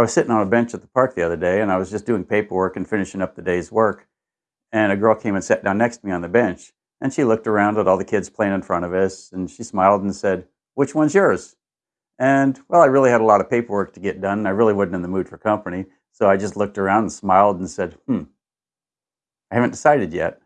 I was sitting on a bench at the park the other day and I was just doing paperwork and finishing up the day's work. And a girl came and sat down next to me on the bench. And she looked around at all the kids playing in front of us and she smiled and said, Which one's yours? And well, I really had a lot of paperwork to get done. I really wasn't in the mood for company. So I just looked around and smiled and said, Hmm, I haven't decided yet.